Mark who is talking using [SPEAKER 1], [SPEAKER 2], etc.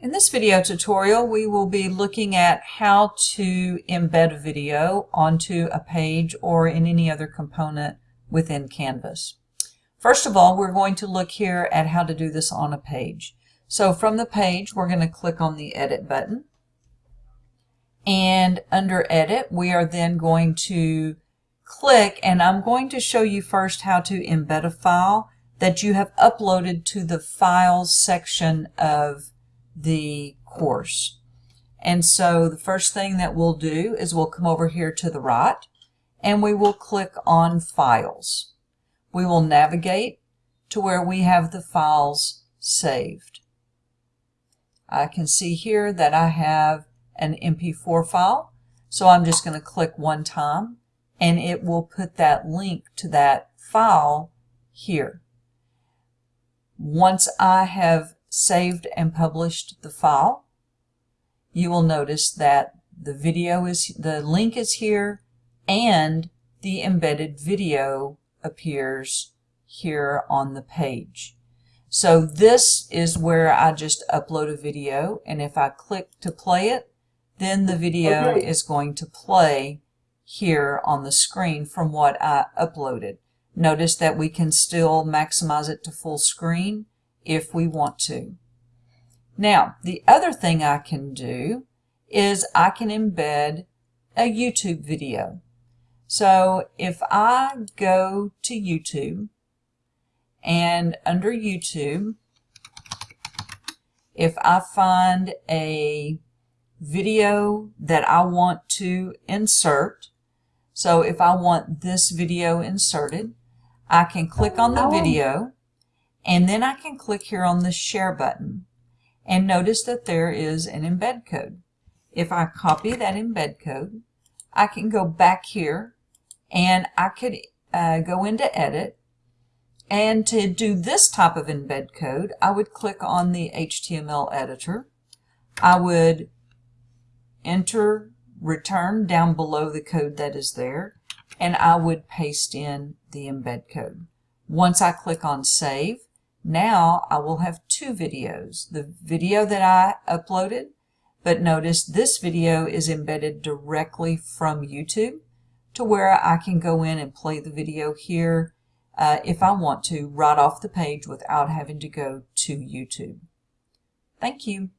[SPEAKER 1] In this video tutorial, we will be looking at how to embed a video onto a page or in any other component within Canvas. First of all, we're going to look here at how to do this on a page. So from the page, we're going to click on the Edit button. And under Edit, we are then going to click, and I'm going to show you first how to embed a file that you have uploaded to the Files section of the course. And so the first thing that we'll do is we'll come over here to the right and we will click on Files. We will navigate to where we have the files saved. I can see here that I have an MP4 file, so I'm just going to click one time and it will put that link to that file here. Once I have saved and published the file, you will notice that the video is, the link is here and the embedded video appears here on the page. So this is where I just upload a video and if I click to play it, then the video okay. is going to play here on the screen from what I uploaded. Notice that we can still maximize it to full screen if we want to. Now, the other thing I can do is I can embed a YouTube video. So if I go to YouTube and under YouTube, if I find a video that I want to insert, so if I want this video inserted, I can click on the video and then I can click here on the share button and notice that there is an embed code. If I copy that embed code, I can go back here and I could uh, go into edit and to do this type of embed code, I would click on the HTML editor. I would enter return down below the code that is there and I would paste in the embed code. Once I click on save, now I will have two videos. The video that I uploaded, but notice this video is embedded directly from YouTube to where I can go in and play the video here uh, if I want to right off the page without having to go to YouTube. Thank you.